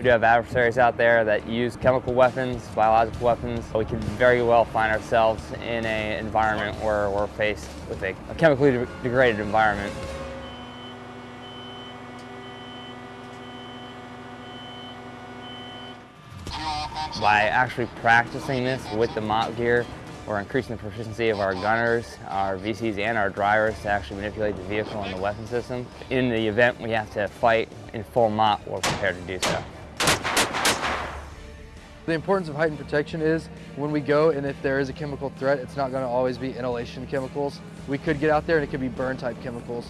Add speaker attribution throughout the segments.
Speaker 1: We do have adversaries out there that use chemical weapons, biological weapons. We could very well find ourselves in an environment where we're faced with a, chemically de degraded environment. By actually practicing this with the MOPP gear, we're increasing the proficiency of our gunners, our VCs, and our drivers to actually manipulate the vehicle and the weapon system. In the event we have to fight in full MOPP, we're prepared to do so.
Speaker 2: The importance of heightened protection is when we go and if there is a chemical threat, it's not going to always be inhalation chemicals. We could get out there and it could be burn type chemicals.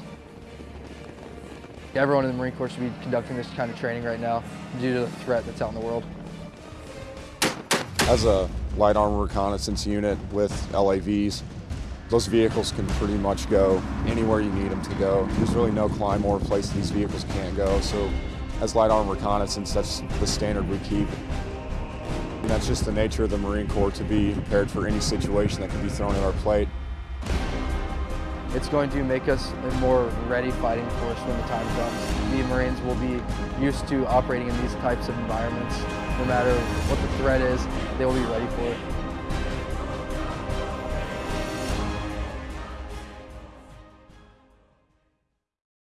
Speaker 2: Everyone in the Marine Corps should be conducting this kind of training right now due to the threat that's out in the world.
Speaker 3: As a light armor reconnaissance unit with LAVs, those vehicles can pretty much go anywhere you need them to go. There's really no clime or place these vehicles can't go. So as light armor reconnaissance, that's the standard we keep. That's just the nature of the Marine Corps to be prepared for any situation that can be thrown at our plate.
Speaker 2: It's going to make us a more ready fighting force when the time comes. The Marines will be used to operating in these types of environments. No matter what the threat is, they will be ready for it.